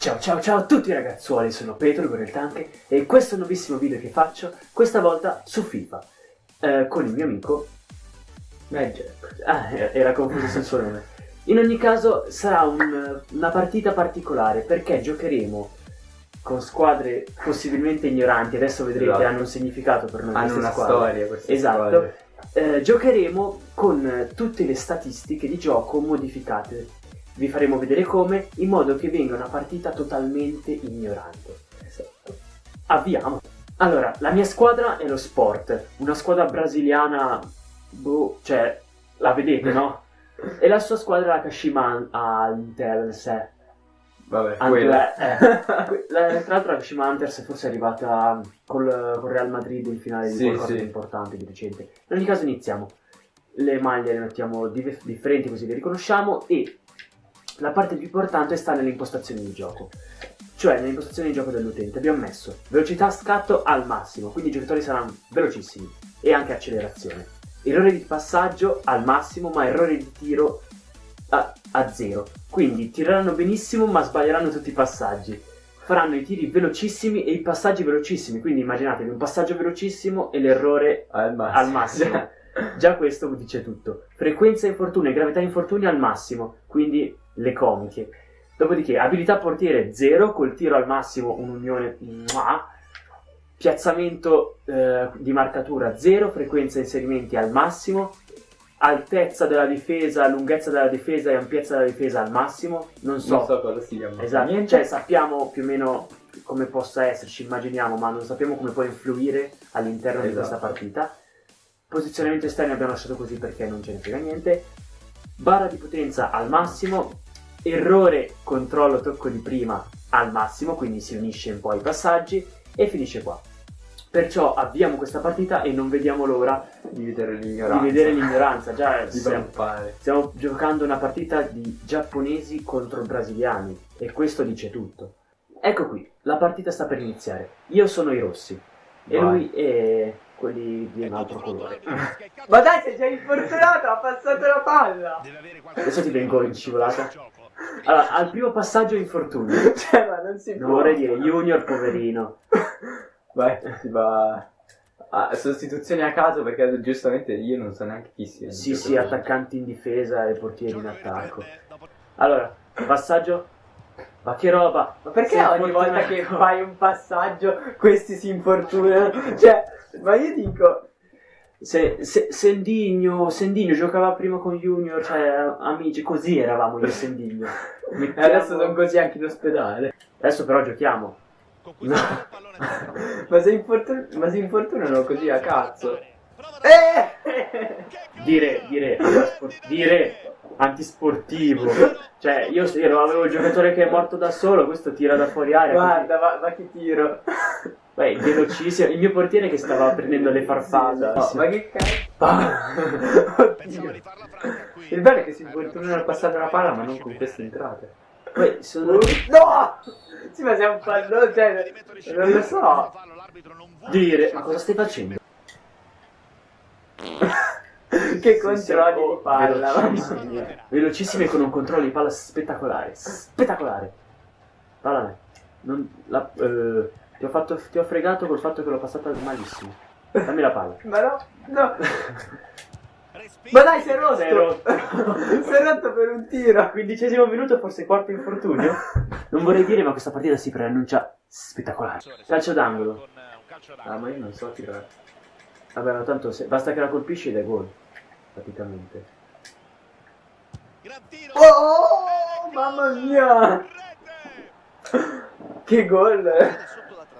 Ciao ciao ciao a tutti ragazzuoli, sono Petro con il Tanke e questo è un nuovissimo video che faccio, questa volta su FIFA, eh, con il mio amico Magic. Ah, era confuso sul suo nome. In ogni caso sarà un, una partita particolare perché giocheremo con squadre possibilmente ignoranti, adesso vedrete Esatto. hanno un significato per noi Hanno una squadre. storia queste Esatto. squadre. Eh, giocheremo con tutte le statistiche di gioco modificate. Vi faremo vedere come, in modo che venga una partita totalmente ignorante. Esatto. Avviamo. Allora, la mia squadra è lo Sport, una squadra brasiliana, boh, cioè, la vedete, no? E la sua squadra è la Kashima Antlers. Vabbè, la- eh, la- tra l'altro la Kashima Antlers forse è arrivata col, col Real Madrid in finale di Sì, qualcosa sì. di importante, di recente. In ogni caso iniziamo. Le maglie le mettiamo dif- differenti così le riconosciamo e la parte più importante sta nelle impostazioni di gioco. Cioè nelle impostazioni di gioco dell'utente abbiamo messo velocità scatto al massimo, quindi i giocatori saranno velocissimi e anche accelerazione. Errore di passaggio al massimo, ma errore di tiro a, a zero. Quindi tireranno benissimo, ma sbaglieranno tutti i passaggi. Faranno i tiri velocissimi e i passaggi velocissimi. Quindi immaginatevi un passaggio velocissimo e l'errore Al massimo. al massimo. Già questo dice tutto. Frequenza infortuni e gravità infortuni al massimo, quindi le comiche. Dopodiché, abilità portiere 0, col tiro al massimo un'unione. Piazzamento eh, di marcatura 0, frequenza inserimenti al massimo, altezza della difesa, lunghezza della difesa e ampiezza della difesa al massimo. Non so, Non so cosa sia, ma esatto, cioè sappiamo più o meno come possa esserci, immaginiamo, ma non sappiamo come può influire all'interno di Esatto. questa partita. Posizionamento esterno abbiamo lasciato così perché non ce ne frega niente. Barra di potenza al massimo, errore, controllo, tocco di prima al massimo, quindi si unisce un po' ai passaggi e finisce qua. Perciò avviamo questa partita e non vediamo l'ora di vedere l'ignoranza. di vedere l'ignoranza. Già Di stiamo, stiamo giocando una partita di giapponesi contro brasiliani e questo dice tutto. Ecco qui, la partita sta per iniziare. Io sono i rossi e Vai. lui è quelli di un altro colore. Ma dai, sei già infortunato, ha passato la palla! Adesso ti vengo in scivolata. Allora, al primo passaggio infortunio. Cioè, ma non si Non può. vorrei dire Junior, poverino. Vai, si va... a sostituzioni a caso perché giustamente io non so neanche chi sia. Sì, sì, attaccanti in difesa e portieri in attacco. Allora, passaggio. Ma che roba! Ma perché Sei ogni volta che fai un passaggio questi si infortunano? Cioè, ma io dico... Se, se, Sendigno, Sendigno giocava prima con Junior, cioè amici, così eravamo io e Sendigno. E Mettiamo- adesso sono così anche in ospedale. Adesso però giochiamo. No. ma, si infortun- ma si infortunano così a cazzo. Eh! Dire, dire, dire antisportivo. Cioè, io se- ero- avevo il giocatore che è morto da solo, questo tira da fuori aria. Guarda, ma, ma che tiro. Beh, velocissimo. Il mio portiere che stava prendendo le farfalle. No, ma che cazzo. Ah. Il bello è che si infortunano a passare la palla ma non con queste entrate. Poi sono... No! Sì, ma siamo fallo, cioè, non lo so. Dire, ma cosa stai facendo? Che controlli di palla. Velocissimi, velocissimi con un controllo di palla spettacolare. Spettacolare. Palla a me. Non, la- eh, ti, ho fatto, ti ho fregato col fatto che l'ho passata malissimo. Dammi la palla. Ma no, no. Ma dai, si è rotto. Si è rotto. si è rotto per un tiro. Quindicesimo minuto, forse quarto infortunio. Non vorrei dire, ma questa partita si preannuncia spettacolare. Calcio d'angolo. Ah, ma io non so tirare. Vabbè, ma tanto se- basta che la colpisci ed è gol. Praticamente. Oh, mamma mia. Che gol.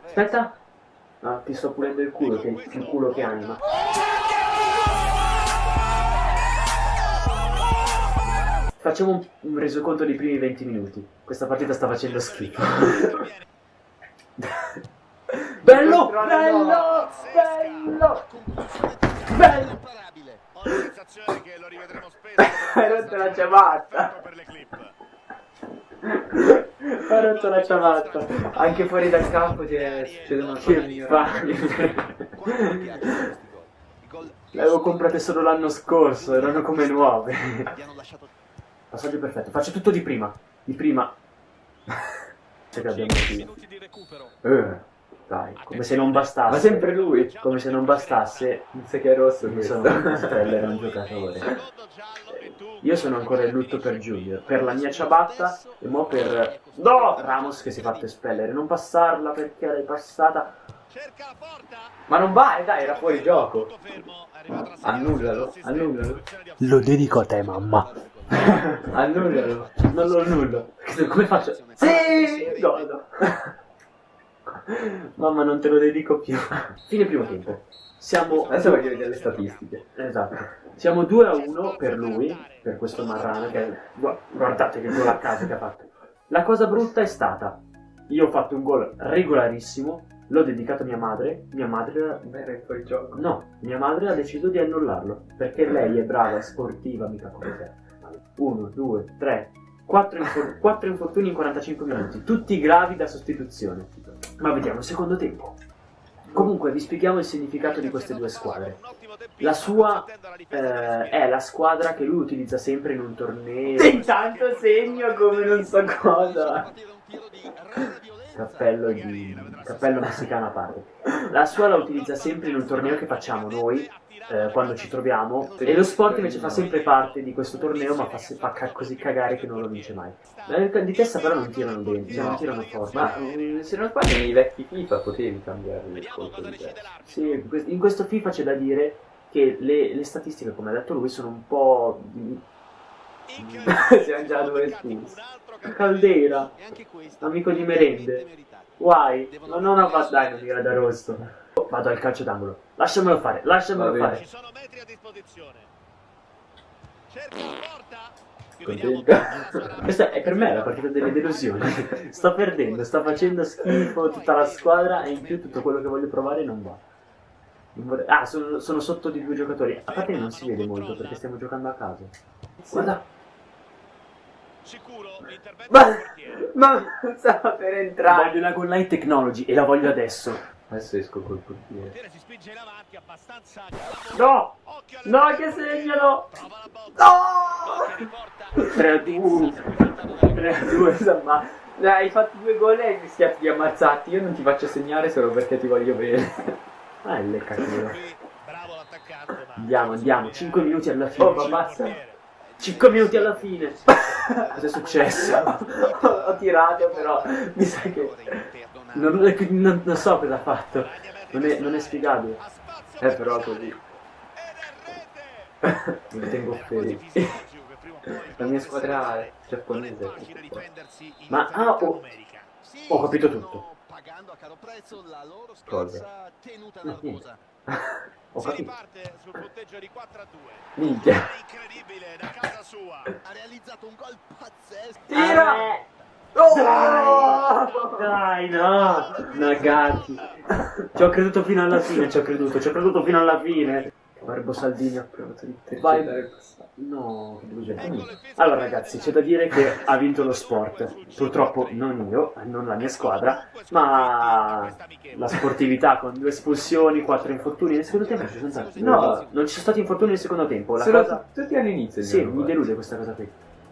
Aspetta. No, ti sto pulendo il culo, che più culo che anima. Facciamo un, un resoconto dei primi 20 minuti. Questa partita sta facendo schifo. bello! Bello! Bello! Bello! Ho la sensazione che lo rivedremo spesso. Hai rotto la ciabatta. Per le clip. Ho rotto la ciabatta. Anche fuori dal campo c'è- succedono cose Che migliori. palle. Le avevo comprate solo l'anno scorso, erano come nuove. Passaggio perfetto. Faccio tutto di prima. Di prima. Se che abbiamo qui. Eh, dai, come se non bastasse. Ma sempre lui. Come se non bastasse, Non sai che è rosso mi sono Steller è un giocatore. Io sono ancora in lutto per Junior, per la mia ciabatta e mo per... No! Ramos che si è fatto espellere, non passarla perché l'hai passata. Ma non vai, dai, era fuori gioco. Annullalo, annullalo. Lo dedico a te, mamma. Annullalo. Non lo annullo. Come faccio? Sì! Godo. Mamma, non te lo dedico più. Fine primo tempo. Siamo... Adesso voglio vedere le statistiche. Esatto. Siamo 2 a 1 per lui, per questo Marrano che gu- guardate che gol a caso che ha fatto. La cosa brutta è stata io ho fatto un gol regolarissimo, l'ho dedicato a mia madre, mia madre Ma era fuori gioco. no, mia madre ha deciso di annullarlo perché lei è brava, è sportiva, mica come te. 1 2 3 4 infortuni in 45 minuti, tutti gravi da sostituzione. Ma vediamo il secondo tempo. Comunque vi spieghiamo il significato di queste due squadre. La sua eh, è la squadra che lui utilizza sempre in un torneo. Intanto segno come non so cosa. Cappello, di, cappello messicano a parte. La sua la utilizza sempre in un torneo che facciamo noi eh, quando ci troviamo. E lo sport invece fa sempre parte di questo torneo, ma fa, fa ca- così cagare che non lo vince mai. Di testa però non tirano bene, cioè non tirano forte. Ma mm, se non sbaglio nei vecchi FIFA potevi cambiare il colpo di testa. Sì, in questo FIFA c'è da dire che le, le statistiche, come ha detto lui, sono un po'. Siamo già a due espulsi. Caldera, amico di merende. Guai, ma non a dai, non mi da rosso. Vado al calcio d'angolo. Lasciamelo fare, lasciamelo fare. Ci sono metri a disposizione. Cerca la porta. Qui Contento. vediamo Questa è per me la partita delle delusioni. sto perdendo, sta facendo schifo tutta la squadra e in più tutto quello che voglio provare non va. Non vorrei- Ah, sono, sono sotto di due giocatori. A parte che non si vede molto perché stiamo giocando a caso. Guarda, Sicuro l'intervento Ma, ma non stava per entrare. voglio la goal line technology e la voglio adesso. Adesso esco col Il portiere. portiere si spinge in avanti abbastanza clamoroso. No! No, che. Che riporta 3 a 2. 3 a 2. Scusa, ma dai, hai fatto due gol e hai rischiato di ammazzarti. Io non ti faccio segnare solo perché ti voglio bene. Ah, l'attaccante. ma- Andiamo, andiamo. 5 minuti alla fine. Oh, ma basta. Portiere. 5 minuti alla fine. Cos'è successo? ho, ho tirato, però mi sa che. Non, non- non so cosa ha fatto. Non è, non è spiegabile. Eh, però per così. Mi tengo fermo. La mia squadra è giapponese. Ma- ah, oh. Ho capito tutto. Pagando a caro prezzo la loro Cosa? scarsa Ho Si riparte sul punteggio di 4 a 2. Minchia. Incredibile da casa sua. Ha realizzato un gol pazzesco. Tira! Oh! Dai, no! Nagati. Ci ho creduto fino alla fine, ci ho creduto, ci ho creduto fino alla fine. Barbo Saldini ha provato di Vai. No, che delusione. Allora ragazzi, c'è da dire che ha vinto lo sport. Purtroppo non io, non la mia squadra, ma la sportività con due espulsioni, quattro infortuni nel secondo tempo. Ci sono stati. No. non ci sono stati infortuni nel secondo tempo. La Solo cosa... tutti all'inizio. Sì, mi delude questa cosa qui.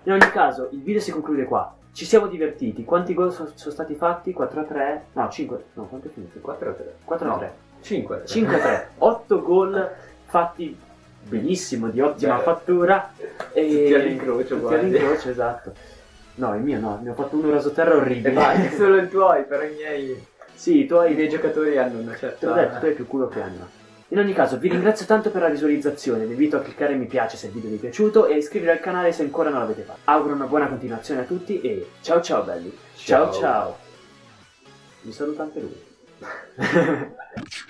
In ogni caso, il video si conclude qua. Ci siamo divertiti. Quanti gol sono, sono stati fatti? 4 a 3? No, 5. No, quanto è finito? 4 a 3. 4 a No. 3. 5 a 3. 5 a 3. 8 gol fatti benissimo, di ottima Cioè, fattura. E... tutti all'incrocio, Tutti all'incrocio, esatto. No, il mio no, ne ho fatto uno rasoterra orribile. vai, solo i tuoi, però i miei. sì, tu hai I miei giocatori hanno una Te l'ho certa. detto, tu hai più culo che anima. In ogni caso, vi ringrazio tanto per la visualizzazione, vi invito a cliccare mi piace se il video vi è piaciuto e a iscrivervi al canale se ancora non l'avete fatto. Auguro una buona continuazione a tutti e ciao ciao belli. Ciao Ciao. ciao. Mi saluta anche lui.